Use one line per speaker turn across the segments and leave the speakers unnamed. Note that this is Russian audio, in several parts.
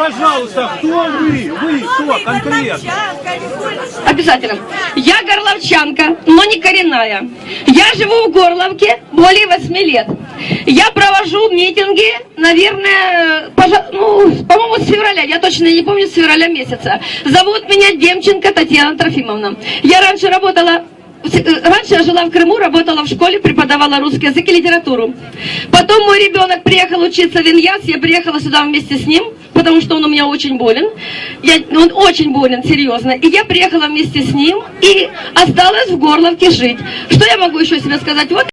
пожалуйста, кто вы? Вы кто конкретно?
Обязательно. Я горловчанка, но не коренная. Я живу в Горловке более 8 лет. Я провожу митинги, наверное, ну, по-моему, с февраля, я точно не помню, с февраля месяца. Зовут меня Демченко Татьяна Трофимовна. Я раньше работала э, Раньше я жила в Крыму, работала в школе, преподавала русский язык и литературу. Потом мой ребенок приехал учиться в Иньяс, я приехала сюда вместе с ним, потому что он у меня очень болен. Я, он очень болен, серьезно. И я приехала вместе с ним и осталась в Горловке жить. Что я могу еще себе сказать? Вот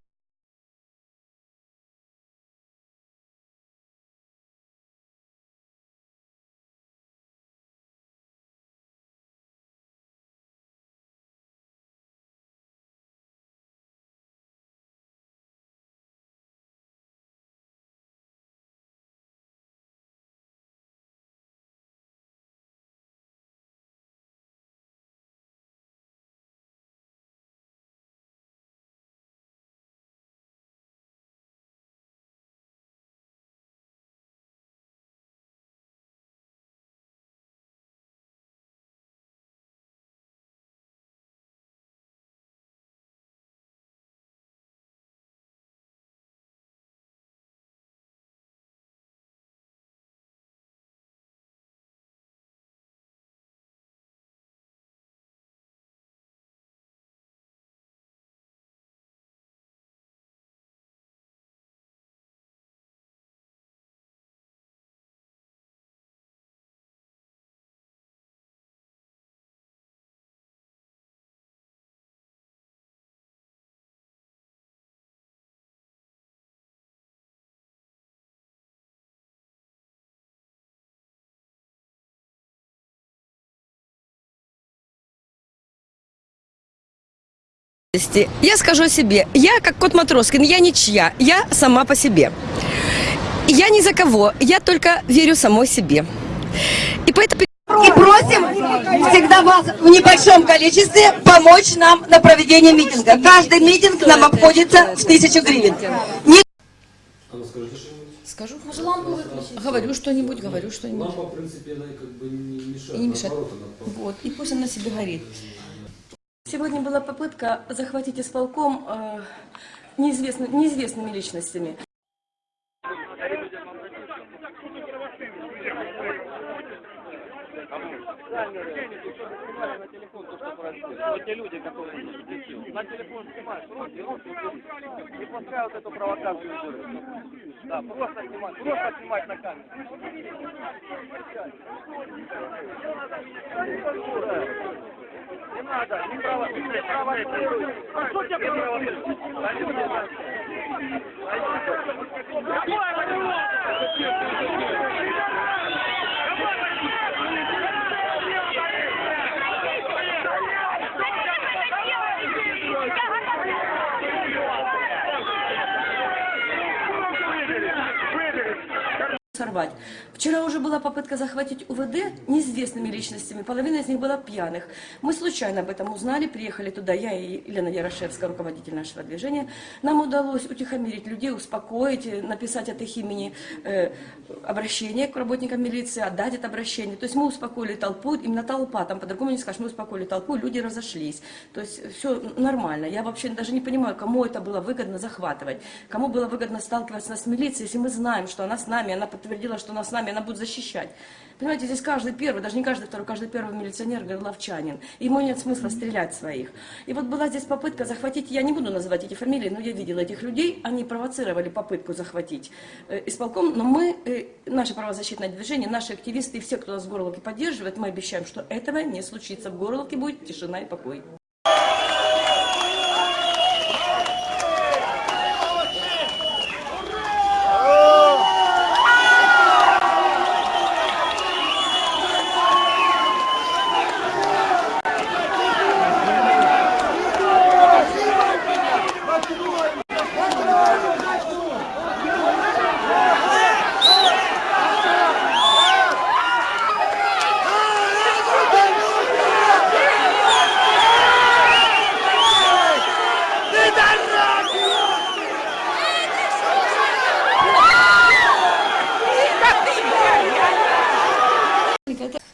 Я скажу о себе. Я, как кот Матроскин, я ничья. Я сама по себе. Я ни за кого. Я только верю самой себе. И поэтому...
И просим всегда вас в небольшом количестве помочь нам на проведение митинга. Каждый митинг нам обходится в тысячу гривен. Не
А ну скажите что-нибудь.
Скажу, говорю что-нибудь, говорю что-нибудь.
Лампа, в принципе, она как бы не мешает.
И не мешает.
Наоборот, она
Вот, и пусть она себе горит.
Сегодня была попытка захватить исполком э, неизвестны- неизвестными личностями.
Да, просто снимать, просто снимать на камеру. Не надо, не провоцируй, провоцируй. А что тебя провоцирует? Да
сорвать. Вчера уже была попытка захватить УВД неизвестными личностями, половина из них была пьяных. Мы случайно об этом узнали, приехали туда, я и Елена Ярошевская, руководитель нашего движения. Нам удалось утихомирить людей, успокоить, написать от их имени э, обращение к работникам милиции, отдать это обращение. То есть мы успокоили толпу, именно толпа, там по-другому не скажешь, мы успокоили толпу, люди разошлись. То есть все нормально. Я вообще даже не понимаю, кому это было выгодно захватывать, кому было выгодно сталкиваться с милицией, если мы знаем, что она с нами, она подтвердила, что она с нами, она будет защищать. Понимаете, здесь каждый первый, даже не каждый второй, каждый первый милиционер горловчанин. Ему нет смысла стрелять своих. И вот была здесь попытка захватить, я не буду называть эти фамилии, но я видела этих людей, они провоцировали попытку захватить э, исполком, но мы, э, наше правозащитное движение, наши активисты и все, кто нас в Горловке поддерживает, мы обещаем, что этого не случится. В Горловке будет тишина и покой.
Hey!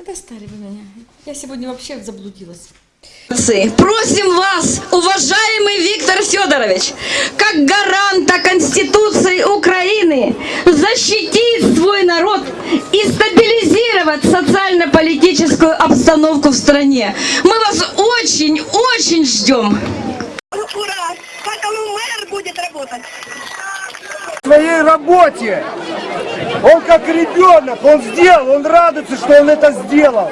Достали вы меня. Я сегодня вообще заблудилась.
Просим вас, уважаемый Виктор Федорович, как гаранта Конституции Украины, защитить свой народ и стабилизировать социально-политическую обстановку в стране. Мы вас очень-очень ждем.
Ура! Как он мэр будет работать?
В своей работе. Он как ребенок, он сделал, он радуется, что он это сделал.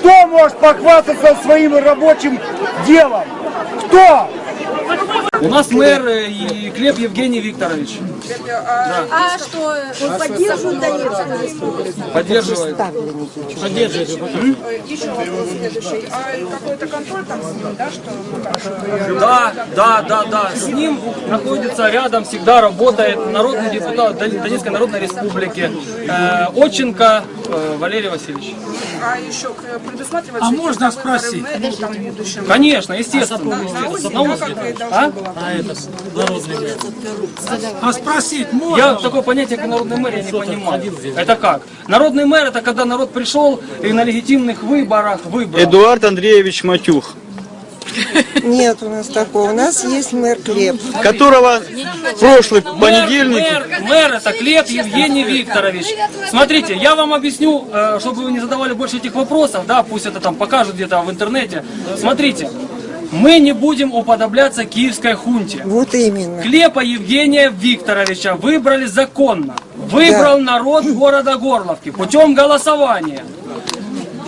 Кто может похвастаться своим рабочим делом? Кто?
У нас мэр э, и Глеб Евгений Викторович.
А что, он поддерживает
Поддерживает.
Еще вопрос следующий. А какой-то контроль там с ним, да, что
Да, да, да, да. С ним находится рядом, всегда работает народный депутат Дон- Донецкой Народной Республики э, Отченко э, Валерий Васильевич.
А еще предусматривается... А можно спросить?
Конечно, естественно. естественно. На
как и должно
А?
было.
А спросить можно?
Я такое понятие, как народный мэр, я не понимаю. Это как? Народный мэр это когда народ пришел и на легитимных выборах выбрал.
Эдуард Андреевич Матюх,
Нет у нас такого. У нас есть мэр Глеб.
которого в прошлый понедельник
Мэр, мэр это Глеб Евгений Викторович. Смотрите, я вам объясню, э, чтобы вы не задавали больше этих вопросов, да, пусть это там покажут где-то в интернете. Смотрите, мы не будем уподобляться киевской хунте.
Вот именно.
Клепа Евгения Викторовича выбрали законно. Выбрал народ города Горловки путем голосования.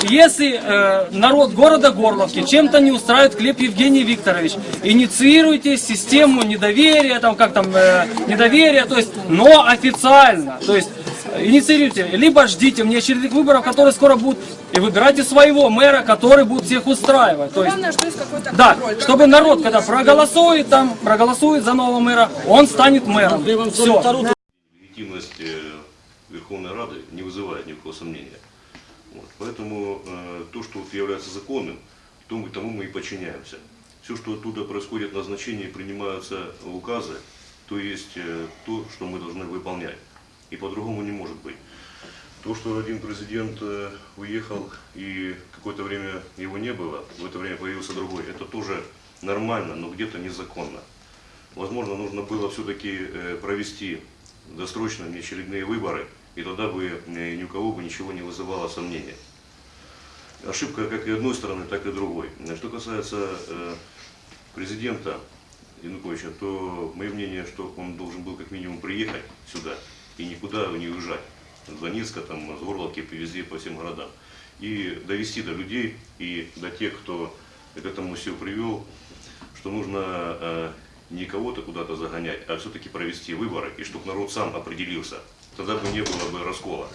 Если э, народ города Горловки чем-то не устраивает Клеп Евгений Викторович, инициируйте систему недоверия, там как там, э, недоверия, то есть, но официально, то есть, инициируйте, либо ждите мне очередных выборов, которые скоро будут, и выбирайте своего мэра, который будет всех устраивать. То есть,
Главное, что есть какой-то
да,
контроль.
Чтобы народ, когда проголосует там, проголосует за нового мэра, он станет мэром. Все.
легитимность э, Верховной Рады не вызывает никакого сомнения. Вот. Поэтому э, то, что является законным, тому, тому мы и подчиняемся. Все, что оттуда происходит, назначения принимаются указы, то есть э, то, что мы должны выполнять. И по-другому не может быть. То, что один президент э, уехал и какое-то время его не было, в это время появился другой, это тоже нормально, но где-то незаконно. Возможно, нужно было все-таки э, провести досрочно неочередные выборы, и тогда бы э, ни у кого бы ничего не вызывало сомнения. Ошибка как и одной стороны, так и другой. Что касается президента Януковича, то мое мнение, что он должен был как минимум приехать сюда и никуда не уезжать. С Донецка, там, с Горловки, везде, по всем городам. И довести до людей и до тех, кто к этому все привел, что нужно э, не кого-то куда-то загонять, а все-таки провести выборы, и чтобы народ сам определился. Тогда бы не было бы раскола.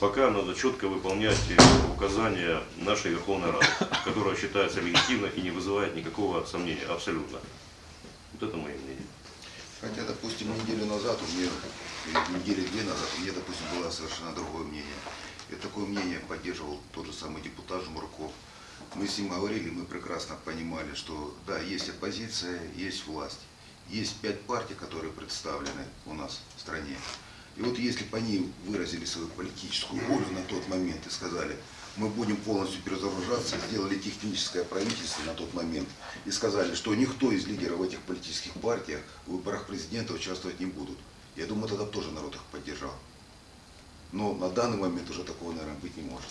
Пока надо четко выполнять э, указания нашей Верховной Рады, которая считается легитимной и не вызывает никакого сомнения, абсолютно. Вот это мое мнение.
Хотя, допустим, неделю назад у меня, недели две назад у меня, допустим, было совершенно другое мнение. И такое мнение поддерживал тот же самый депутат Жмурков. Мы с ним говорили, мы прекрасно понимали, что да, есть оппозиция, есть власть. Есть пять партий, которые представлены у нас в стране. И вот если бы они выразили свою политическую волю на тот момент и сказали, мы будем полностью перезагружаться, сделали техническое правительство на тот момент и сказали, что никто из лидеров этих политических партий в выборах президента участвовать не будут. Я думаю, тогда тоже народ их поддержал. Но на данный момент уже такого, наверное, быть не может.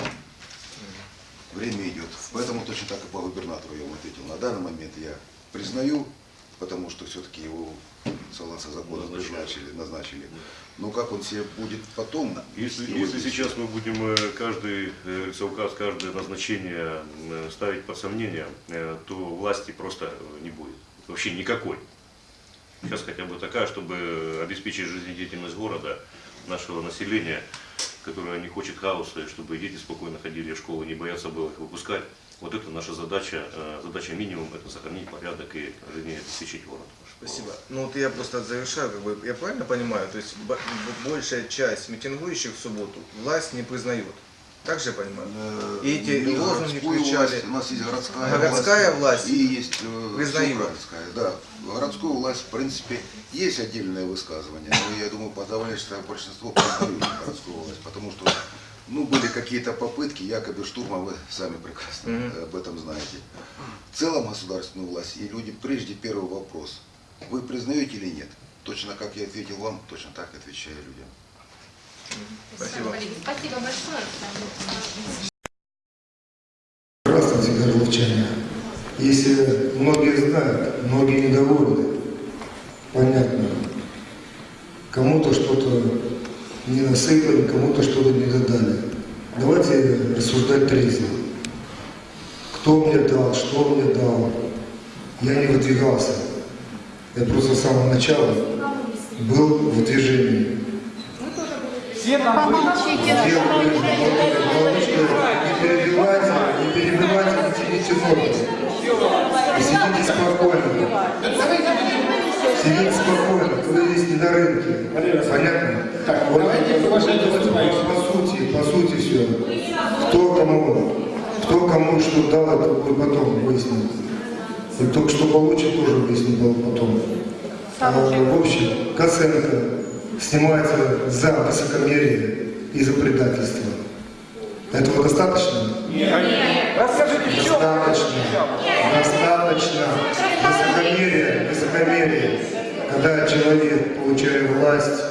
Время идет. Поэтому точно так и по губернатору я вам ответил. На данный момент я признаю, потому что все-таки его согласно закону назначили, назначили. Но как он себе будет потом...
Если, если сейчас мы будем э, каждый э, указ, каждое назначение э, ставить под сомнение, то власти просто не будет. Вообще никакой. Сейчас хотя бы такая, чтобы обеспечить жизнедеятельность города, нашего населения, которое не хочет хаоса, и чтобы дети спокойно ходили в школу, не боятся было их выпускать. Вот это наша задача, э, задача минимум, это сохранить порядок и жизнеобеспечить город.
Спасибо. Ну вот я просто завершаю, как бы, я правильно понимаю, то есть большая часть митингующих в субботу власть не признает. Так же я понимаю? И эти
не
лозунги включали.
власть, у нас есть городская,
Городская власть,
и есть э,
признаема.
городская. Да, городскую власть, в принципе, есть отдельное высказывание, но я думаю, подавляющее большинство признают городскую власть, потому что ну, были какие какие-то попытки, якобы штурма, вы сами прекрасно э, об этом знаете. В целом государственную власть и люди, прежде первый вопрос, вы признаете или нет? Точно как я ответил вам, точно так отвечаю людям.
Спасибо.
Спасибо большое.
Здравствуйте, горловчане. Если многие знают, многие недовольны, понятно. Кому-то что-то не насыпали, кому-то что-то не додали. Давайте рассуждать трезво. Кто мне дал, что мне дал. Я не выдвигался. Я просто с самого начала был в движении.
Все там были.
Не перебивайте, не перебивайте, не тяните ноги. Сидите спокойно. Сидите спокойно, вы здесь не на рынке. Понятно? Так, вот, по сути, по сути все. Кто кому, кто кому что дал, это мы потом выясним. И только что получит, тоже выясним потом. А, в общем, Косенко снимается за высокомерие и за предательство. Этого достаточно?
Нет. Расскажите, в чем?
Достаточно. Достаточно. Высокомерие, высокомерие. Когда человек, получая власть,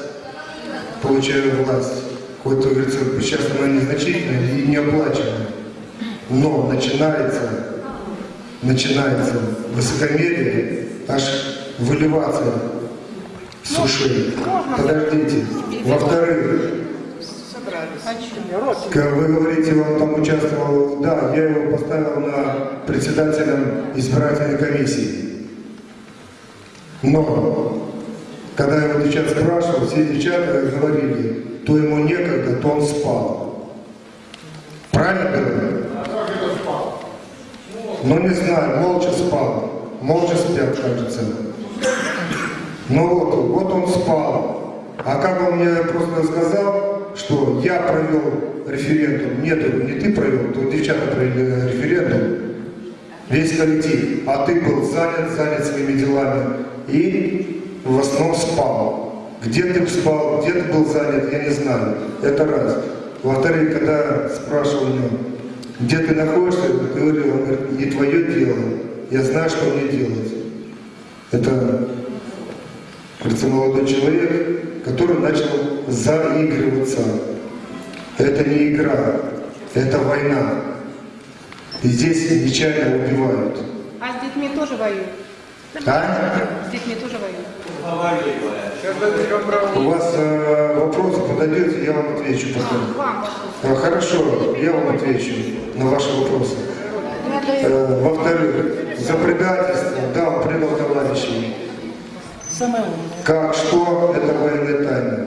получая власть, хоть, как говорится, сейчас она незначительная и неоплачиваемая, но начинается, начинается высокомерие, аж выливаться с ушей. Подождите. Во-вторых, как вы говорите, он там участвовал, да, я его поставил на председателем избирательной комиссии. Но, когда я его девчат спрашивал, все девчата говорили, то ему некогда, то он спал. Правильно говорю? Ну не знаю, молча спал. Молча спят, кажется. Ну вот, вот он спал. А как он мне просто сказал, что я провел референдум, нет, не ты провел, то девчата провели референдум, весь коллектив, а ты был занят, занят своими делами и в основном спал. Где ты спал, где ты был занят, я не знаю. Это раз. Во-вторых, когда спрашивал меня, где ты находишься, говорил, он говорит, не твое дело, я знаю, что мне делать. Это, кажется, молодой человек, который начал заигрываться. Это не игра, это война. И здесь нечаянно убивают.
А с детьми тоже воюют?
А?
С детьми тоже воюют?
У вас э, вопросы подойдете, я вам отвечу потом.
Вам
А, хорошо, я вам отвечу на ваши вопросы. Э, во-вторых, за предательство, да, он предал товарищей. Как, что, это военная тайна.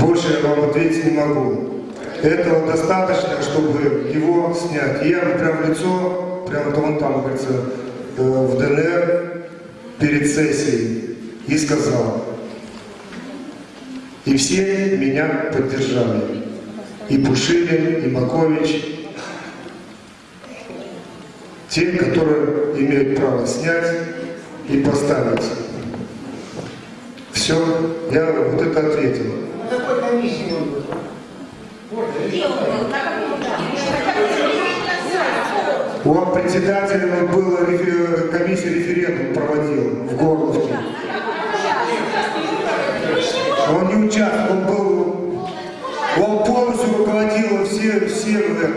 Больше я вам ответить не могу. Этого достаточно, чтобы его снять. Я прям в лицо, прямо то он там, говорится, э, в ДНР перед сессией и сказал. И все меня поддержали. И Пушилин, и Макович. Те, которые имеют право снять и поставить. Все, я вот это ответил. Он председателем был рефе- комиссии референдум проводил в Горловке. Он не участвовал, он был, он полностью руководил все, все этом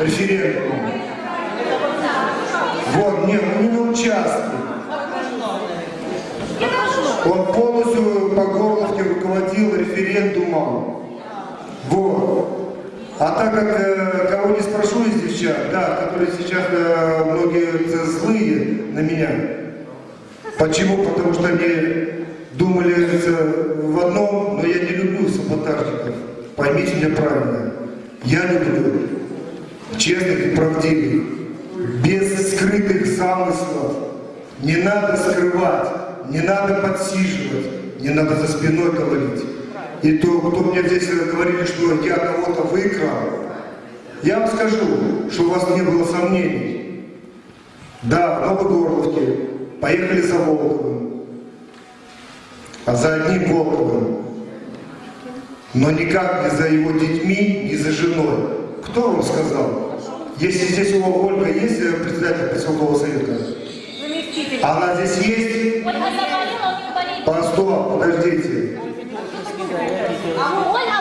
референдумом. Вот, нет, он не участвовал. Руководил референдумом. Вот. А так как э, кого не спрошу из девчат, да, которые сейчас э, многие злые на меня. Почему? Потому что они думали э, в одном, но я не люблю саботажников. Поймите меня правильно. Я люблю честных и правдивых, без скрытых замыслов. Не надо скрывать, не надо подсиживать, не надо за спиной говорить. И то, кто мне здесь говорили, что я кого-то выкрал, я вам скажу, что у вас не было сомнений. Да, в Новогорловке поехали за Волковым, а за одним Волковым но никак не за его детьми, не за женой. Кто вам сказал? Если здесь у Ольга есть э, председатель поселкового совета? Она здесь есть? Постой, подождите.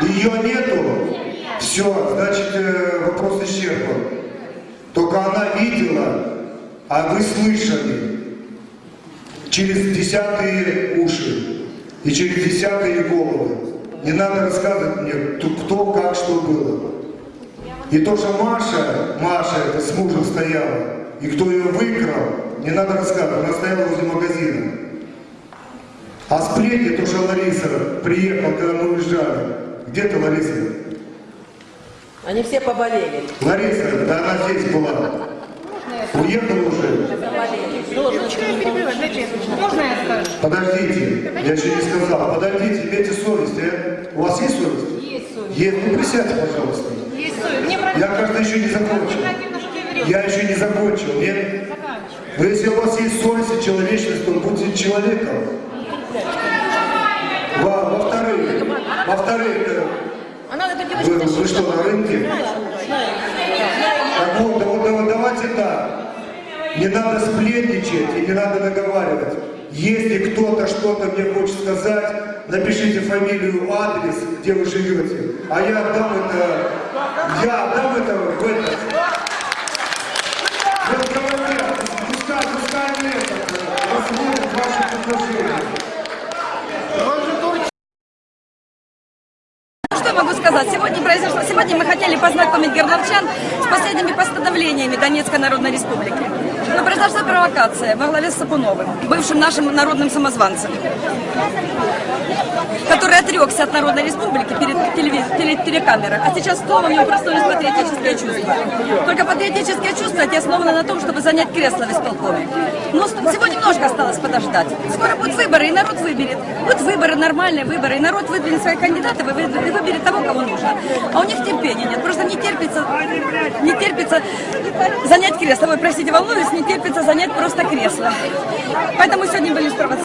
Ее нету? Все, значит, э, вопрос исчерпан. Только она видела, а вы слышали через десятые уши и через десятые головы. Не надо рассказывать мне, кто, как, что было. И то, что Маша, Маша это с мужем стояла, и кто ее выкрал, не надо рассказывать, она стояла возле магазина. А сплетни, то, что Лариса приехала, когда мы уезжали. Где ты, Лариса?
Они все поболели.
Лариса, да она здесь была. Уехала уже.
Можно я скажу?
Подождите, я еще не сказал. Подождите, имейте совесть, а? У вас есть совесть?
Есть совесть.
Есть, ну присядьте, пожалуйста.
Есть совесть. Мне
Я, кажется, еще не закончил. Я еще не закончил, нет? Но если у вас есть совесть и человечность, то будьте человеком. Во- Во-вторых, во-вторых, э, вы, вы что, на рынке? Так вот, да вот, да вот давайте так. Не надо сплетничать и не надо наговаривать. Если кто-то что-то мне хочет сказать, напишите фамилию, адрес, где вы живете. А я отдам это, я отдам это в этот. Вот говорят, пускай, пускай это, посмотрят ваши предложения.
Что могу сказать? Сегодня произошло. Сегодня мы хотели познакомить горловчан с последними постановлениями Донецкой Народной Республики. Но произошла провокация во главе с Сапуновым, бывшим нашим народным самозванцем, отрекся от Народной Республики перед телеви- теле- телекамерой, а сейчас снова у него проснулись патриотические чувства. Только патриотические чувства эти основаны на том, чтобы занять кресло в исполкоме. Но с- всего немножко осталось подождать. Скоро будут выборы, и народ выберет. Будут выборы, нормальные выборы, и народ выдвинет своих кандидатов и вы- и выберет того, кого нужно. А у них терпения нет, просто не терпится, не терпится занять кресло. Вы, простите, волнуюсь, не терпится занять просто кресло. Поэтому сегодня были спровоцированы.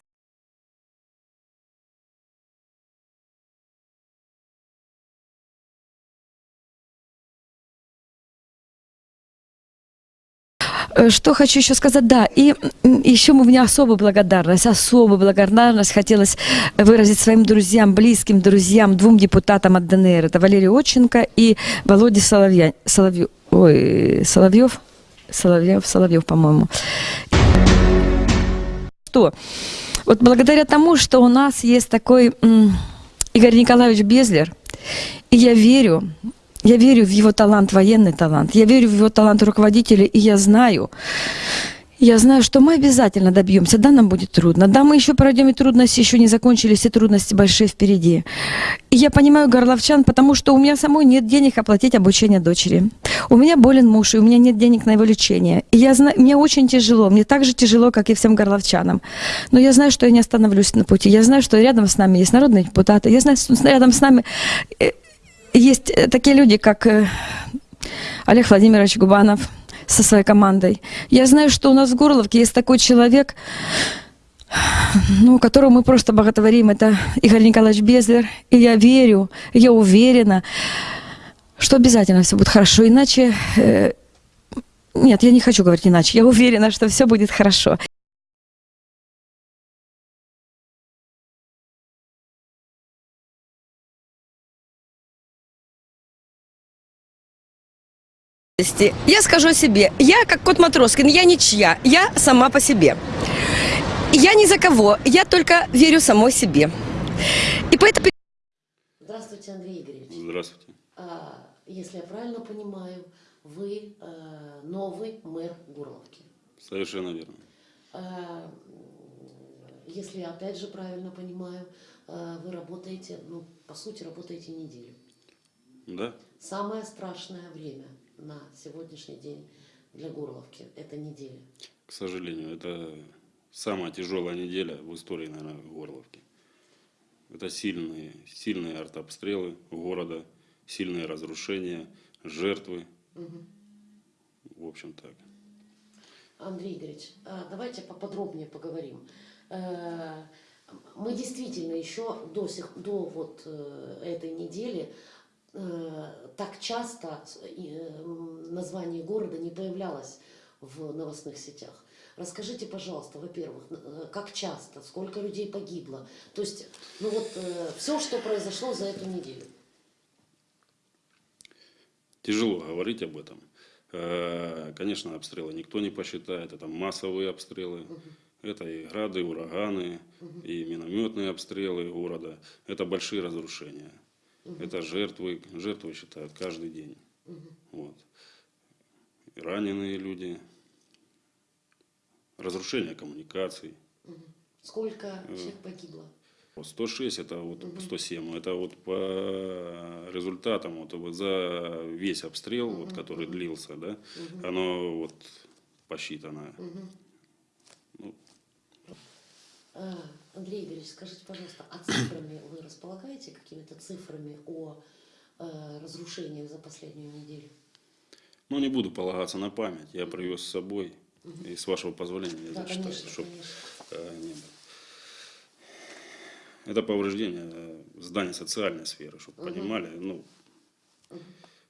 Что хочу еще сказать, да, и еще у меня особая благодарность, особая благодарность хотелось выразить своим друзьям, близким друзьям, двум депутатам от ДНР, это Валерий Отченко и Володя Соловья, Соловьев, ой, Соловьев, Соловьев, Соловьев, по-моему. Что? Вот благодаря тому, что у нас есть такой Игорь Николаевич Безлер, и я верю, я верю в его талант, военный талант. Я верю в его талант руководителя, и я знаю, я знаю, что мы обязательно добьемся. Да, нам будет трудно. Да, мы еще пройдем, и трудности еще не закончились, и трудности большие впереди. И я понимаю горловчан, потому что у меня самой нет денег оплатить обучение дочери. У меня болен муж, и у меня нет денег на его лечение. И я знаю, мне очень тяжело, мне так же тяжело, как и всем горловчанам. Но я знаю, что я не остановлюсь на пути. Я знаю, что рядом с нами есть народные депутаты. Я знаю, что рядом с нами э, есть э, такие люди, как э, Олег Владимирович Губанов со своей командой. Я знаю, что у нас в Горловке есть такой человек, ну, которого мы просто боготворим, это Игорь Николаевич Безлер. И я верю, я уверена, что обязательно все будет хорошо. Иначе... э, нет, я не хочу говорить иначе. Я уверена, что все будет хорошо. Я скажу о себе. Я, как кот Матроскин, я ничья. Я сама по себе. Я ни за кого. Я только верю самой себе. И поэтому...
Здравствуйте, Андрей Игоревич.
Здравствуйте.
А, Если я правильно понимаю, вы э, новый мэр Горловки.
Совершенно верно.
А, Если я опять же правильно понимаю, э, вы работаете, ну, по сути, работаете неделю.
Да?
Самое страшное время на сегодняшний день для Горловки – это неделя.
К сожалению, это самая тяжелая неделя в истории, наверное, Горловки. Это сильные, сильные артобстрелы города, сильные разрушения, жертвы.
Мгм.
В общем так.
Андрей Игоревич, а давайте поподробнее поговорим. Э, Мы действительно еще до, сих, до вот э, этой недели так часто э, название города не появлялось в новостных сетях. Расскажите, пожалуйста, во-первых, э, как часто, сколько людей погибло, то есть, ну вот все, что произошло за эту неделю.
Тяжело говорить об этом. Э, Конечно, обстрелы никто не посчитает. Это массовые обстрелы. Это и грады, и ураганы, и минометные обстрелы города. Это большие разрушения. Это жертвы, жертвы считают каждый день. Вот. И раненые люди. Разрушение коммуникаций.
Сколько
Э,
человек погибло?
106 это вот 107, это вот по результатам вот вот за весь обстрел, вот, который длился, да,
Мгм.
оно вот посчитано. Ну,
А, Андрей Игоревич, скажите, пожалуйста, а цифрами вы располагаете какими-то цифрами о э, разрушениях за последнюю неделю?
ну, не буду полагаться на память, я привез с собой, и с вашего позволения я
Да,
зачитаю,
конечно,
чтоб,
конечно.
э, не было. Это повреждение э, зданий социальной сферы, чтобы
Мгм.
понимали. Ну,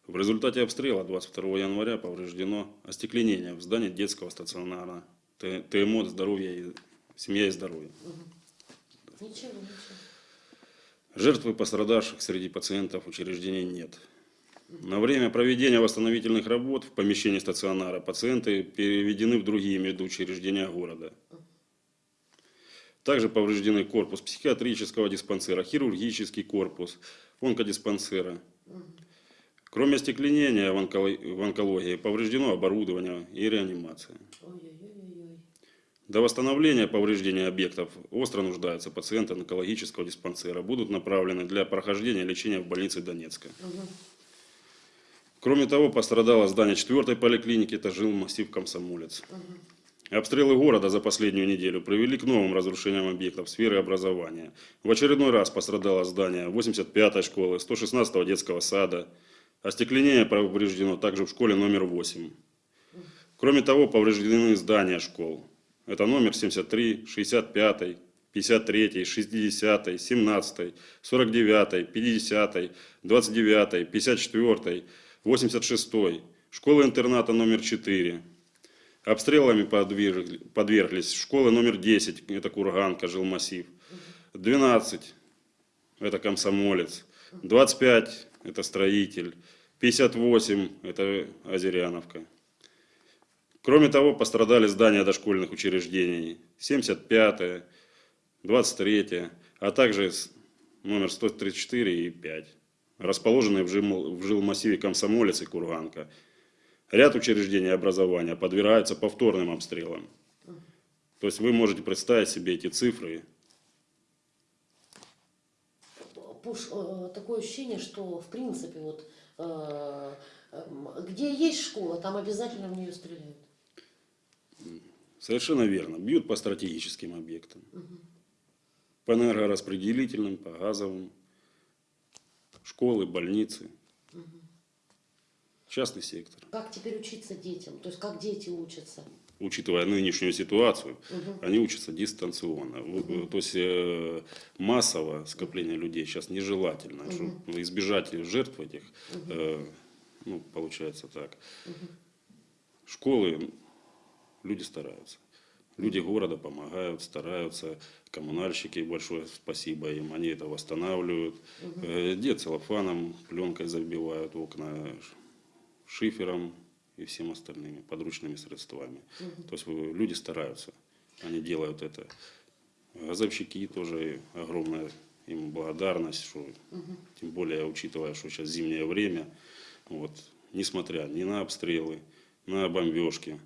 в результате обстрела 22 января повреждено остекленение в здании детского стационара ТМО «Здоровье и семья и здоровье».
Ничего, ничего.
Жертв и пострадавших среди пациентов учреждений нет. На время проведения восстановительных работ в помещении стационара пациенты переведены в другие медучреждения города. Также повреждены корпус психиатрического диспансера, хирургический корпус, онкодиспансера. Кроме остекленения в онколо- в онкологии повреждено оборудование и реанимация.
Ой-ой-ой-ой.
До восстановления повреждения объектов остро нуждаются пациенты онкологического диспансера. Будут направлены для прохождения лечения в больнице Донецка. Кроме того, пострадало здание 4 поликлиники, это жил массив Комсомолец. Обстрелы города за последнюю неделю привели к новым разрушениям объектов сферы образования. В очередной раз пострадало здание 85-й школы, 116-го детского сада. Остекленение повреждено также в школе номер 8. Кроме того, повреждены здания школ. Это номер 73, 65, 53, 60, 17, 49, 50, 29, 54, 86, школа-интерната номер 4. Обстрелами подвергли- подверглись школы номер 10, это Курганка, жилмассив. 12, это Комсомолец. 25, это Строитель. 58, это Озеряновка. Кроме того, пострадали здания дошкольных учреждений 75, 23, а также номер 134 и 5, расположенные в, жил, в жилмассиве Комсомолец и Курганка. Ряд учреждений образования подвергаются повторным обстрелам. То есть вы можете представить себе эти цифры.
Пуш, э, такое ощущение, что в принципе вот э, где есть школа, там обязательно в нее стреляют.
Совершенно верно. Бьют по стратегическим объектам. По энергораспределительным, по газовым. Школы, больницы. Частный сектор.
Как теперь учиться детям? То есть как дети учатся?
Учитывая нынешнюю ситуацию,
Мгм.
они учатся дистанционно. В- То есть э, массово скопление людей сейчас нежелательно.
Мгм.
Чтобы избежать жертв этих, э, ну, получается так. Школы, люди стараются. Люди города помогают, стараются. Коммунальщики, большое спасибо им, они это восстанавливают. Э, Где целлофаном, пленкой забивают окна, шифером и всем остальными подручными средствами.
Мгм.
То есть э, люди стараются, они делают это. Газовщики тоже огромная им благодарность, что
Мгм.
тем более учитывая, что сейчас зимнее время, вот, несмотря ни на обстрелы, на бомбежки,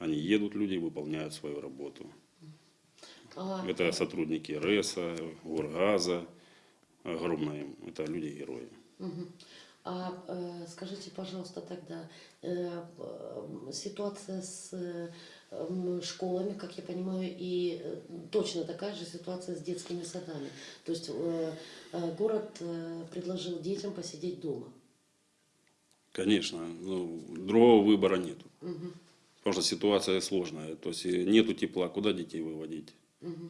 они едут, люди выполняют свою работу.
А,
Это сотрудники РЭСа, Горгаза, огромное им, это люди-герои.
А э, скажите, пожалуйста, тогда э, э, ситуация с э, школами, как я понимаю, и точно такая же ситуация с детскими садами. То есть э, город э, предложил детям посидеть дома.
Конечно, ну, другого выбора нету.
Мгм.
Потому что ситуация сложная. То есть э, нету тепла, куда детей выводить?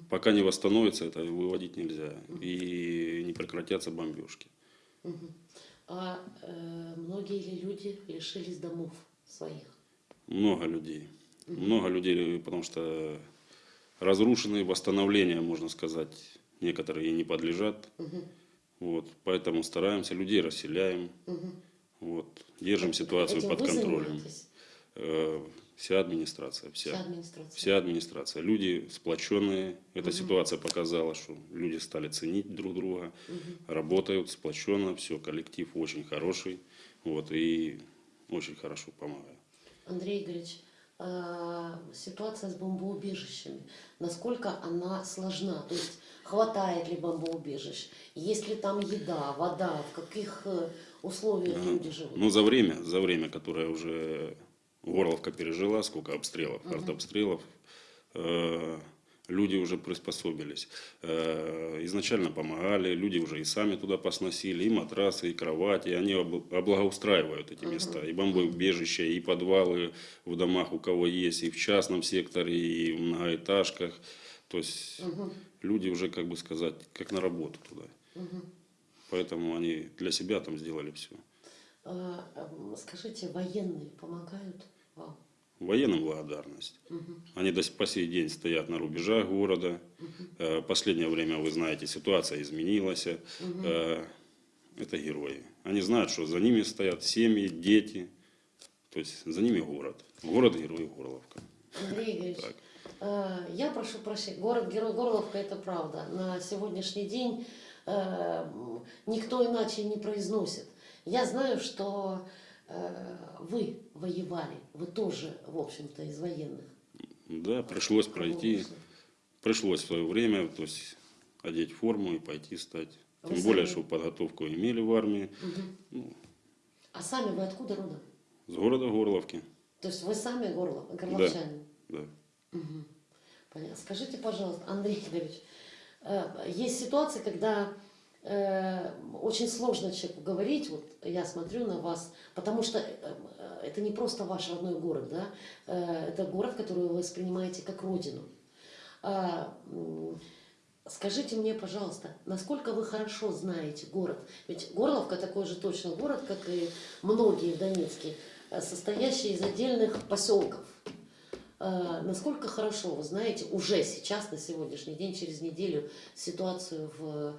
Пока не восстановится, это выводить нельзя. И не прекратятся бомбежки.
Мгм. А э, многие ли люди лишились домов своих?
Много людей. Много людей, потому что разрушенные восстановления, можно сказать, некоторые и не подлежат.
Мгм.
Вот, поэтому стараемся, людей расселяем,
Мгм.
вот, держим ситуацию
Этим
под контролем.
занимаетесь?
Вся администрация, вся.
Вся администрация.
Вся администрация. Люди сплоченные. Эта ситуация показала, что люди стали ценить друг друга, работают сплоченно, все, коллектив очень хороший, вот, и очень хорошо помогает.
Андрей Игоревич, а, ситуация с бомбоубежищами, насколько она сложна? То есть хватает ли бомбоубежищ? Есть ли там еда, вода? В каких э, условиях люди живут?
Ну, за время, за время, которое уже Горловка пережила, сколько обстрелов, артобстрелов, э, люди уже приспособились. Э, изначально помогали, люди уже и сами туда посносили, и матрасы, и кровати, они об- облагоустраивают эти места, и бомбоубежища, и подвалы в домах, у кого есть, и в частном секторе, и в многоэтажках. То есть
Мгм.
люди уже, как бы сказать, как на работу туда.
Мгм.
Поэтому они для себя там сделали все.
А, м, Скажите, военные помогают
Военным благодарность.
Мгм.
Они до с- по сей день стоят на рубежах города. Э, Последнее время, вы знаете, ситуация изменилась. Э, Это герои. Они знают, что за ними стоят семьи, дети. То есть за ними город. Город-герой Горловка.
Андрей Игоревич, э, я прошу прощения, город-герой Горловка это правда. На сегодняшний день никто иначе не произносит. Я знаю, что вы воевали, вы тоже, в общем-то, из военных.
Да, пришлось пройти. Пришлось в свое время, то есть одеть форму и пойти стать.
Вы
Тем более,
сами-
что подготовку имели в армии.
Мгм.
Ну,
А сами вы откуда родом?
с города Горловки.
То есть вы сами горло, горловчане?
Да.
Мгм. Понятно. Скажите, пожалуйста, Андрей Игоревич, э, есть ситуации, когда э, очень сложно человеку говорить, вот я смотрю на вас, потому что э, э, это не просто ваш родной город, да, это город, который вы воспринимаете как родину. А, Скажите мне, пожалуйста, насколько вы хорошо знаете город? Ведь Горловка такой же точно город, как и многие в Донецке, состоящий из отдельных поселков. Насколько хорошо вы знаете уже сейчас, на сегодняшний день, через неделю, ситуацию в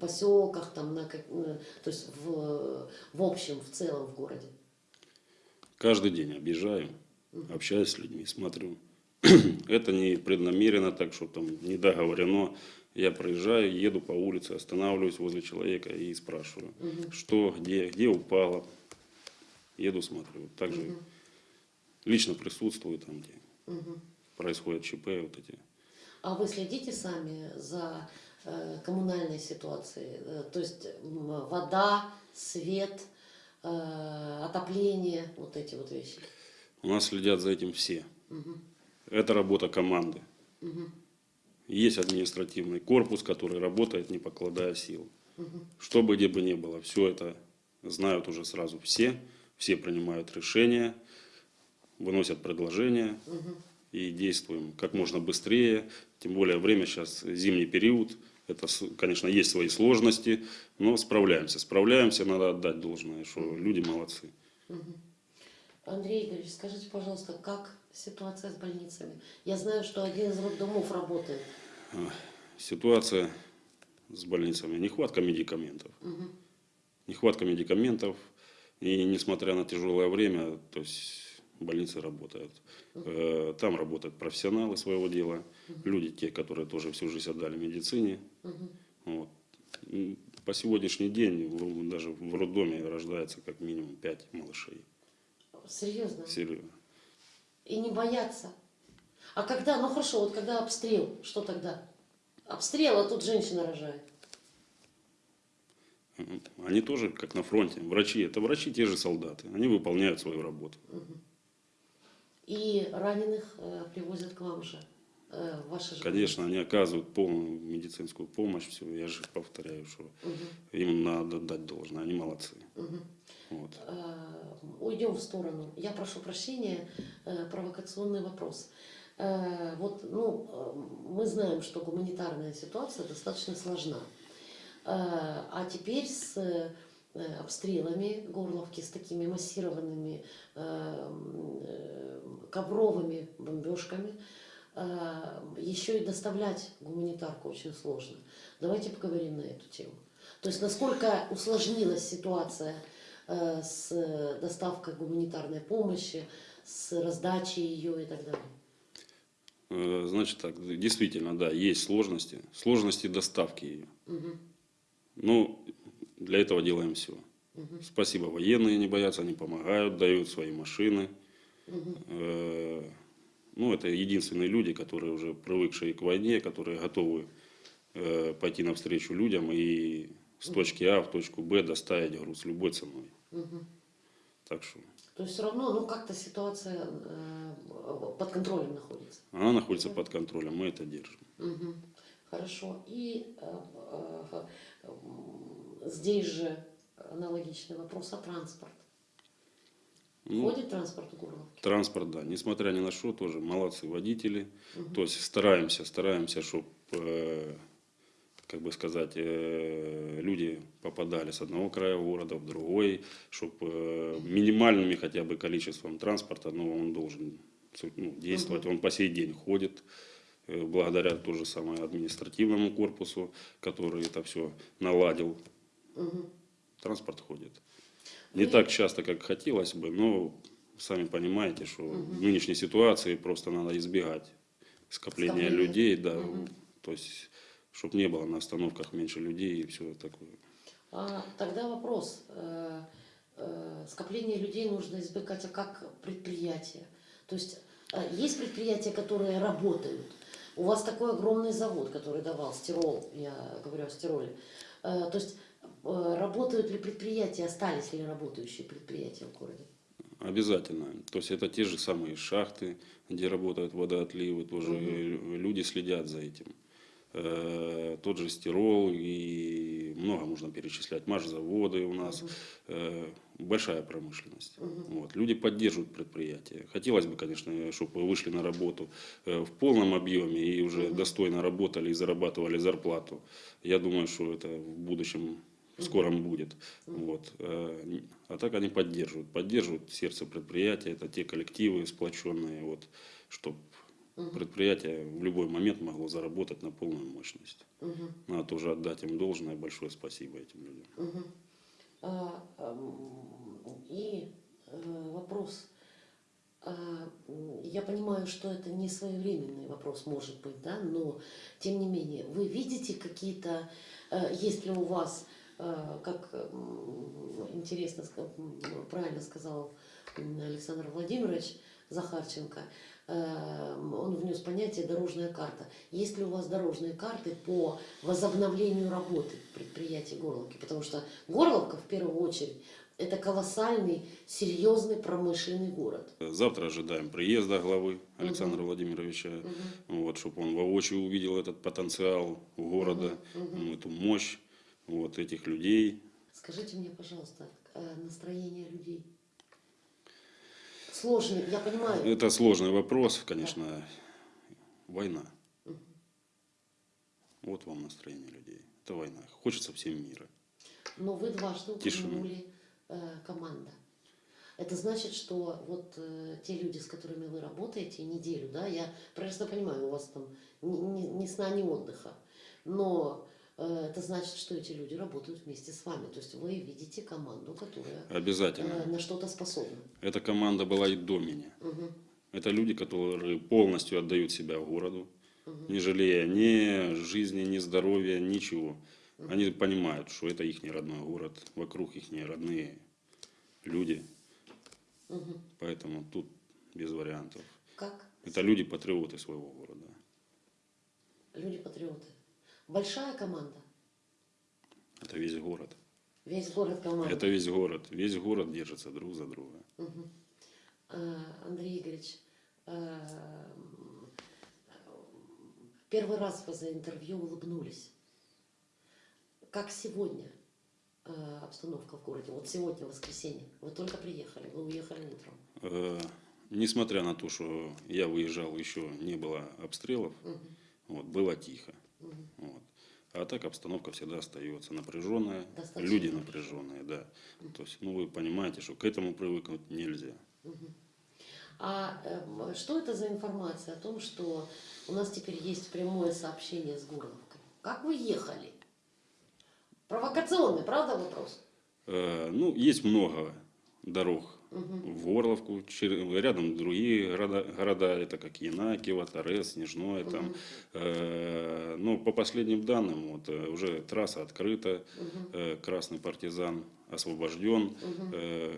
поселках, там, на, э, то есть в, в общем, в целом в городе?
Каждый день объезжаю, общаюсь с людьми, смотрю. Это не преднамеренно так, что там не договорено. Я проезжаю, еду по улице, останавливаюсь возле человека и спрашиваю,
Мгм.
что, где, где упало. Еду, смотрю. Также
Мгм.
лично присутствую там, где
Мгм.
происходят ЧП вот эти.
А вы следите сами за э, коммунальной ситуацией? Э, то есть вода, свет, э, отопление, вот эти вот вещи?
У нас следят за этим все.
Мгм.
Это работа команды.
Мгм.
Есть административный корпус, который работает, не покладая сил.
Мгм.
Что бы где бы ни было, все это знают уже сразу все, все принимают решения, выносят предложения
Мгм.
и действуем как можно быстрее. Тем более время сейчас зимний период, это, конечно, есть свои сложности, но справляемся. Справляемся, надо отдать должное, что люди молодцы.
Андрей Игоревич, скажите, пожалуйста, как ситуация с больницами? Я знаю, что один из роддомов работает.
А, Ситуация с больницами, нехватка медикаментов.
Мгм.
Нехватка медикаментов, и несмотря на тяжелое время, то есть больницы работают. Э, Там работают профессионалы своего дела, люди те, которые тоже всю жизнь отдали медицине. Вот. По сегодняшний день даже в роддоме рождается как минимум 5 малышей.
Серьезно?
Серьезно.
И не бояться. А когда, ну хорошо, вот когда обстрел, что тогда? Обстрел, а тут женщина рожает.
Они тоже как на фронте. Врачи, это врачи те же солдаты. Они выполняют свою работу.
Мгм. И раненых э, привозят к вам же, э, ваши же.
Конечно, они оказывают полную медицинскую помощь. Все, я же повторяю, что
Мгм.
им надо дать должное. Они молодцы.
Мгм.
Вот.
Э, Уйдем в сторону. Я прошу прощения, э, провокационный вопрос. Э, Вот, ну, мы знаем, что гуманитарная ситуация достаточно сложна. А теперь с обстрелами Горловки, с такими массированными э, э, ковровыми бомбежками, э, еще и доставлять гуманитарку очень сложно. Давайте поговорим на эту тему. То есть насколько усложнилась ситуация э, с доставкой гуманитарной помощи, с раздачей ее и так далее.
Э, Значит так, действительно, да, есть сложности. Сложности доставки ее.
Мгм.
Ну, для этого делаем все.
Мгм.
Спасибо, военные не боятся, они помогают, дают свои машины. Э, Ну, это единственные люди, которые уже привыкшие к войне, которые готовы э, пойти навстречу людям и с точки А в точку Б доставить груз любой ценой.
Мгм.
Так что
То есть все равно, ну как-то ситуация э, под контролем находится.
она находится под контролем, мы это держим.
Мгм. Хорошо. И э, э, здесь же аналогичный вопрос о транспорт.
Ну,
Ходит транспорт в Горловке?
Транспорт, да. Несмотря ни на что, тоже молодцы водители.
Мгм.
То есть стараемся, стараемся, чтобы, как бы сказать, э, люди попадали с одного края города в другой, чтобы минимальными хотя бы количеством транспорта, но он должен ну, действовать. Он по сей день ходит, э, благодаря то же самое административному корпусу, который это все наладил.
Мгм.
Транспорт ходит. Не так часто, как хотелось бы, но сами понимаете, что в нынешней ситуации просто надо избегать скопления
Скопления.
людей, да,
Мгм.
то есть, чтобы не было на остановках меньше людей и все такое.
А, тогда вопрос. Э, э, скопление людей нужно избегать, а как предприятия? То есть э, есть предприятия, которые работают. У вас такой огромный завод, который давал стирол, я говорю о стироле. Э, то есть работают ли предприятия, остались ли работающие предприятия в городе?
Обязательно. То есть это те же самые шахты, где работают водоотливы, тоже люди следят за этим. Э, Тот же стирол и много можно перечислять. Машзаводы у нас. Э, Большая промышленность. Вот. Люди поддерживают предприятия. Хотелось бы, конечно, чтобы вышли на работу э, в полном объеме и уже достойно работали и зарабатывали зарплату. Я думаю, что это в будущем в скором будет. Вот. Э, А так они поддерживают. Поддерживают сердце предприятия. Это те коллективы сплоченные, вот, чтобы предприятие в любой момент могло заработать на полную мощность.
Мгм.
Надо тоже отдать им должное. Большое спасибо этим людям.
Мгм. А, ам, И э, вопрос. А, Я понимаю, что это не своевременный вопрос, может быть, да, но тем не менее, вы видите какие-то, э, есть ли у вас, как м, интересно, правильно сказал Александр Владимирович Захарченко, э, он внес понятие дорожная карта. Есть ли у вас дорожные карты по возобновлению работы предприятий Горловки? Потому что Горловка в первую очередь это колоссальный, серьезный промышленный город.
Завтра ожидаем приезда главы Александра Владимировича, вот, чтобы он воочию увидел этот потенциал города, ну, эту мощь вот, этих людей.
Скажите мне, пожалуйста, э, настроение людей. Сложный, я понимаю.
Это сложный вопрос, конечно. Война. Вот вам настроение людей. Это война. Хочется всем мира.
Но вы дважды упомянули э, команда. Это значит, что вот э, те люди, с которыми вы работаете неделю, да, я прекрасно понимаю, у вас там ни, ни- ни сна, ни отдыха, но это значит, что эти люди работают вместе с вами. То есть вы видите команду, которая
Обязательно.
э, на что-то способна.
Эта команда была и до меня.
Мгм.
Это люди, которые полностью отдают себя городу, не жалея ни жизни, ни здоровья, ничего. Они понимают, что это их родной город, вокруг их родные люди.
Мгм.
Поэтому тут без вариантов.
Как
Это люди-патриоты своего города.
люди-патриоты. Большая команда,
Это весь город.
весь город команда.
Это весь город. Весь город держится друг за друга.
А, Андрей Игоревич, а, первый раз вы за интервью улыбнулись. Как сегодня а, обстановка в городе? Вот сегодня воскресенье. Вы только приехали, вы уехали утром.
Э, несмотря на то, что я выезжал, еще не было обстрелов, вот, было тихо. Вот. А так обстановка всегда остается напряженная,
Достаточно
люди напряженные, да. То есть, ну вы понимаете, что к этому привыкнуть нельзя.
А эм, что это за информация о том, что у нас теперь есть прямое сообщение с Горловкой? Как вы ехали? Провокационный, правда, вопрос?
Э, ну, есть много дорог в Горловку, чер- рядом другие города, города это как Янакиево, Торез, Снежное. Там. Э, ну, по последним данным, вот, э, уже трасса открыта, э, Красный партизан освобожден. Э,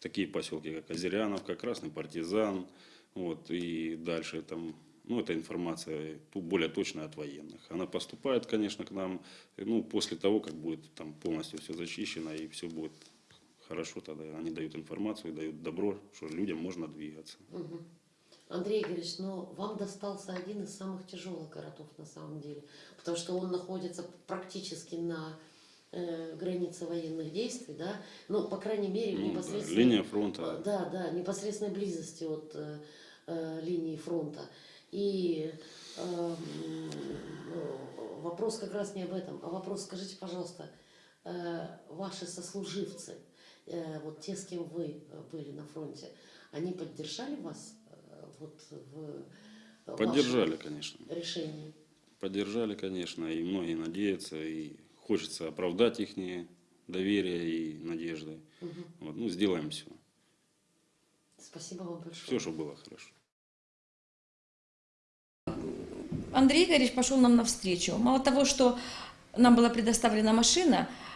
такие поселки, как Озеряновка, Красный партизан, вот, и дальше там, ну, эта информация более точная от военных. Она поступает, конечно, к нам, ну, после того, как будет там полностью все зачищено и все будет хорошо, тогда они дают информацию, дают добро, что людям можно двигаться.
Мгм. Андрей Игоревич, но вам достался один из самых тяжелых городов на самом деле, потому что он находится практически на э, границе военных действий, да, ну, по крайней мере, в
Ну, да,
непосредственной...
линия фронта.
Э, Да, да, непосредственной близости от э, э, линии фронта. И э, э, вопрос как раз не об этом, а вопрос, скажите, пожалуйста, э, ваши сослуживцы, вот те, с кем вы э, были на фронте, они поддержали вас э, вот в
Поддержали, конечно.
решении?
Поддержали, конечно, и многие надеются, и хочется оправдать их доверие и надежды.
Мгм.
Вот, ну, сделаем все.
Спасибо вам большое.
Все, чтобы было хорошо.
Андрей Игоревич пошел нам навстречу. Мало того, что нам была предоставлена машина, э,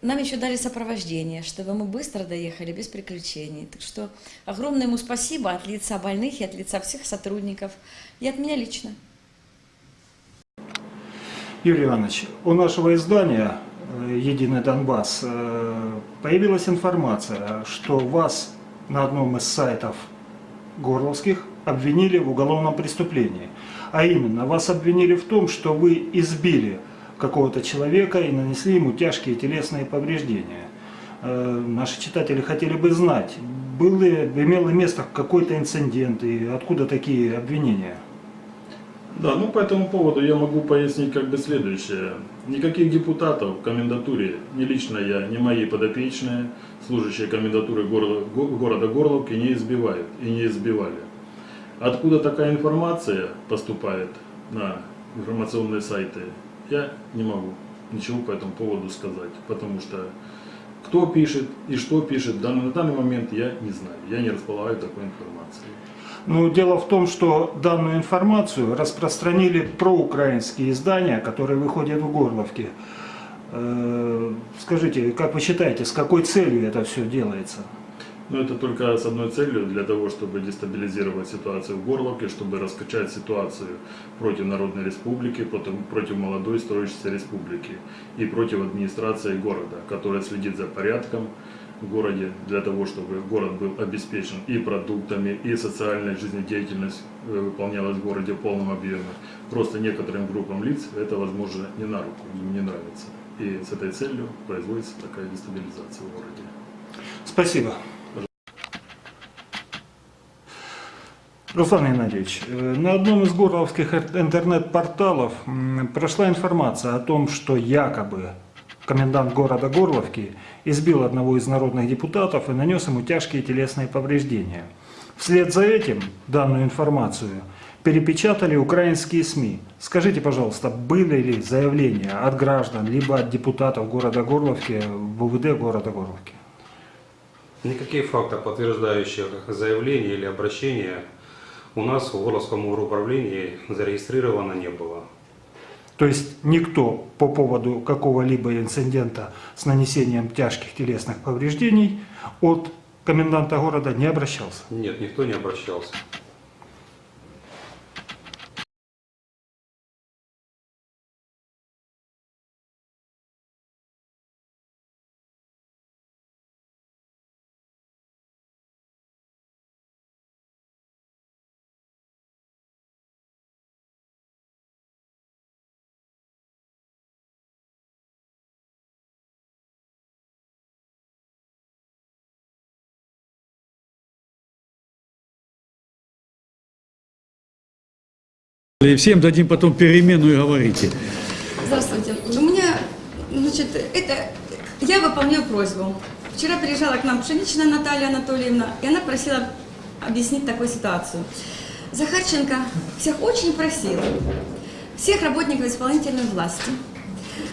нам еще дали сопровождение, чтобы мы быстро доехали без приключений. Так что огромное ему спасибо от лица больных и от лица всех сотрудников, и от меня лично.
Юрий Иванович, у нашего издания э, «Единый Донбасс» э, появилась информация, что вас на одном из сайтов горловских обвинили в уголовном преступлении. А именно, вас обвинили в том, что вы избили какого-то человека и нанесли ему тяжкие телесные повреждения. Э, Наши читатели хотели бы знать, был ли, имело место какой-то инцидент и откуда такие обвинения?
Да, ну по этому поводу я могу пояснить как бы следующее. Никаких депутатов в комендатуре, ни лично я, ни мои подопечные, служащие комендатуры города, го- города Горловки не избивают и не избивали. Откуда такая информация поступает на информационные сайты, я не могу ничего по этому поводу сказать, потому что кто пишет и что пишет, дан- на данный момент я не знаю, я не располагаю такой информацией.
Ну, дело в том, что данную информацию распространили проукраинские издания, которые выходят в Горловке. Э, Скажите, как вы считаете, с какой целью это все делается?
Но это только с одной целью, для того, чтобы дестабилизировать ситуацию в Горловке, чтобы раскачать ситуацию против Народной Республики, против, молодой строящейся республики и против администрации города, которая следит за порядком в городе, для того, чтобы город был обеспечен и продуктами, и социальная жизнедеятельность э, выполнялась в городе в полном объеме. Просто некоторым группам лиц это, возможно, не на руку, им не нравится. И с этой целью производится такая дестабилизация в городе.
Спасибо. Руслан Геннадьевич, э, на одном из горловских интернет-порталов прошла информация о том, что якобы комендант города Горловки избил одного из народных депутатов и нанес ему тяжкие телесные повреждения. Вслед за этим данную информацию перепечатали украинские СМИ. Скажите, пожалуйста, были ли заявления от граждан, либо от депутатов города Горловки в УВД города Горловки?
Никаких фактов, подтверждающих заявление или обращение, у нас в Горловском управлении зарегистрировано не было.
То есть никто по поводу какого-либо инцидента с нанесением тяжких телесных повреждений от коменданта города не обращался?
Нет, никто не обращался.
И всем дадим потом перемену и говорите.
Здравствуйте. У меня, значит, это... Я выполняю просьбу. Вчера приезжала к нам Пшеничная Наталья Анатольевна, и она просила объяснить такую ситуацию. Захарченко всех очень просил, всех работников исполнительной власти,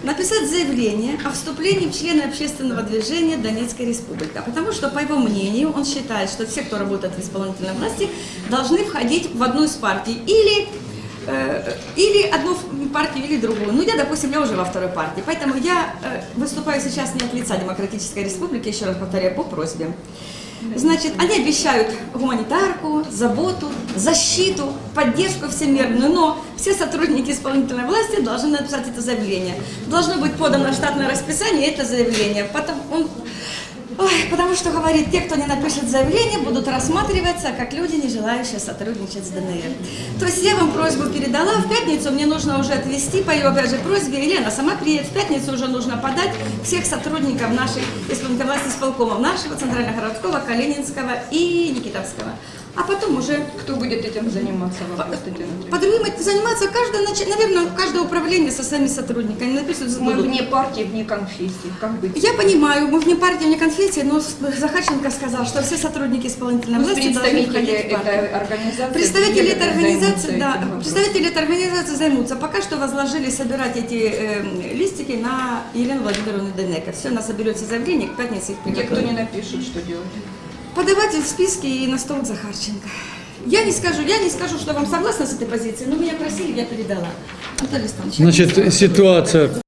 написать заявление о вступлении в члены общественного движения Донецкой Республики. Потому что, по его мнению, он считает, что все, кто работает в исполнительной власти, должны входить в одну из партий. Или, или одну партию, или другую. Ну, я, допустим, я уже во второй партии. Поэтому я э, выступаю сейчас не от лица Демократической Республики, еще раз повторяю, по просьбе. Значит, они обещают гуманитарку, заботу, защиту, поддержку всемирную, но все сотрудники исполнительной власти должны написать это заявление. Должно быть подано штатное расписание это заявление. Потом он- Ой, потому что, говорит, те, кто не напишет заявление, будут рассматриваться как люди, не желающие сотрудничать с ДНР. То есть я вам просьбу передала, в пятницу мне нужно уже отвезти, по ее, опять же, просьбе, Елена сама приедет, в пятницу уже нужно подать всех сотрудников нашей исполнительной власти исполкомов, нашего Центрального городского, Калининского и Никитовского. А потом уже...
Кто будет этим заниматься, вопрос, Татьяна Андреевна?
По другим заниматься каждое, наверное, каждое управление со своими сотрудниками. Напишут,
Мы
будут-
вне партии, вне конфессии. Как быть?
я понимаю, мы вне партии, вне конфессии, но Захарченко сказал, что все сотрудники исполнительной
Пусть
власти должны входить в партию.
организации
Представители этой организации,
этим
да, представители этой организации займутся. Пока что возложили собирать эти э, листики на Елену Владимировну Денека. Все, она соберет все заявления, к пятнице их
Те, кто
приготовит.
не напишут, что делать?
Подавать в списки и на стол Захарченко. Я не скажу, я не скажу, что вам согласна с этой позицией, но меня просили, я передала. Анатолий Станович, я
Значит, ситуация